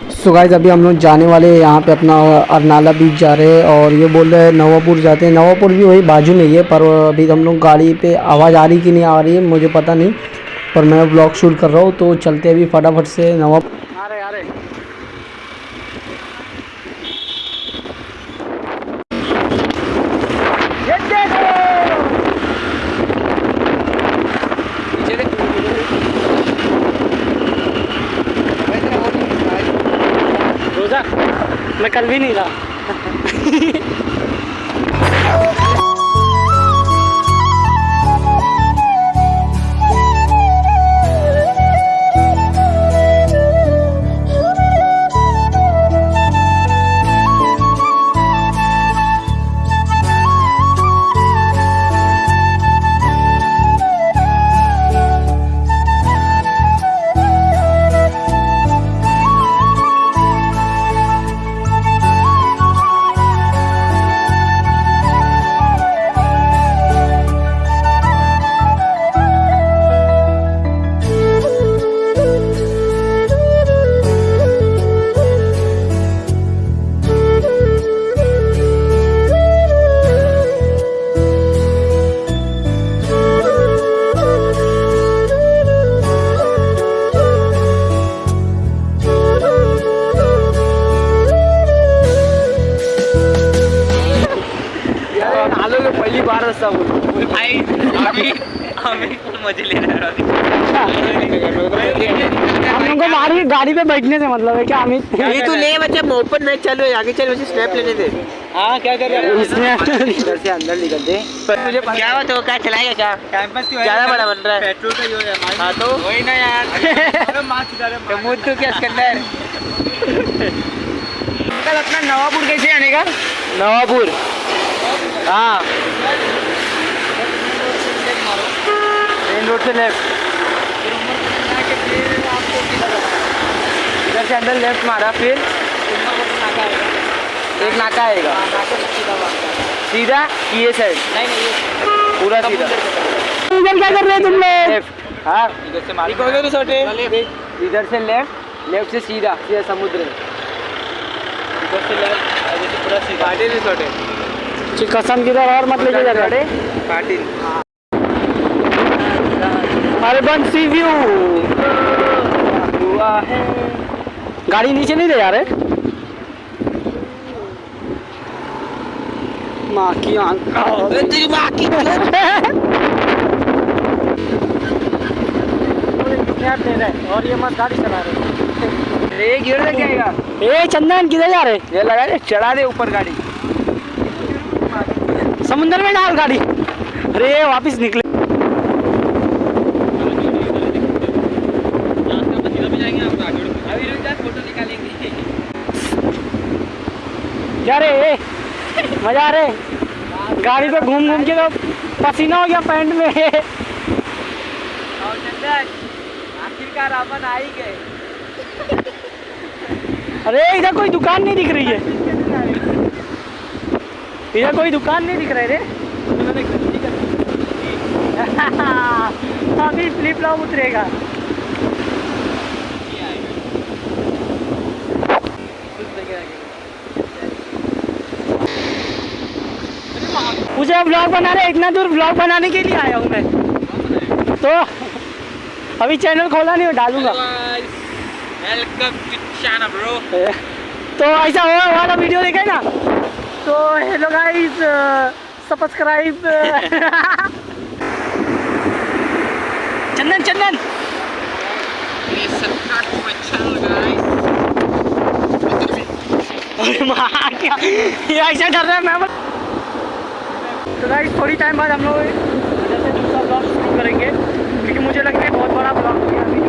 So guys अभी हम लोग जाने वाले हैं यहाँ पे अपना अरनाला बीच जा रहे हैं और ये बोल रहे हैं नवापुर जाते हैं। नवापुर भी वही बाजू में ही है पर अभी हम लोग गाड़ी पे आवाज़ आ रही कि नहीं आ रही है, मुझे पता नहीं। पर मैं ब्लॉग शूट कर रहा हूँ तो चलते अभी फटाफट से नवा आ रहे आ रहे रोजा मैं कल भी नहीं रहा। आलो के पहली बार बोल। भाई अभी अभी मज़े ले रहे हैं हम लोग को गाड़ी पे बैठने से मतलब है क्या अमित? ये तू ले बच्चा मोहब्बत में चल आगे चल बच्चे स्नैप लेने दे। हाँ क्या कर रहे इसने इधर से अंदर निकल दे। तुझे क्या बात हो क्या चलाएगा क्या? कैंपस की ज़्यादा बड़ा बन रहा है। पेट्रोल का जो है हाँ तो? वही ना यार। तो मुझ तो क्या इसके अंदर कल अपना नवापुर कैसे आने का? नवापुर। हाँ। मेन रोड से लेफ़्ट इधर से अंदर लेफ़्ट मारा फिर एक नाका आएगा। सीधा कि ये साइड नहीं नहीं पूरा सीधा इधर क्या कर रहे हैं तुम लोग? लेफ़्ट हाँ। इधर से मार। तो इधर से लेफ़्ट लेफ़्ट से सीधा सीधा समुद्र है इधर से लेफ़्ट पूरा सीधा। कसम की तरह और मत लेके जा रहे पार्टी अर्बन सी व्यू। हुआ है। गाड़ी नीचे नहीं ले जा रहे माँ की आँख। तेरी माँ की और ये मत गाड़ी चला रहे रे गिर जाएगा। ए चंदन किधर जा रहे? ये लगा दे चढ़ा दे ऊपर गाड़ी। समुंदर में डाल गाड़ी। अरे, वापस निकले। क्या रे मज़ा आ रे गाड़ी पे घूम घूम के तो पसीना हो गया पैंट में। आखिरकार अपन आ ही गए अरे, इधर कोई दुकान नहीं दिख रही है। इधर कोई दुकान नहीं दिख रही रे। अभी फ्लिप फ्लॉप उतरेगा। मुझे ब्लॉग बना रहे इतना दूर ब्लॉग बनाने के लिए आया हूँ मैं। तो अभी चैनल खोला नहीं डालूँगा। तो ऐसा हो वाला वीडियो देखा है ना? तो hello guys subscribe Chandan Chandan. क्या ये ऐसा कर रहा है मैं तो गाइस थोड़ी टाइम बाद हम लोग जैसे दूसरा ब्लॉग शुरू करेंगे। क्योंकि मुझे लगता है बहुत बड़ा ब्लॉग हो गया अभी।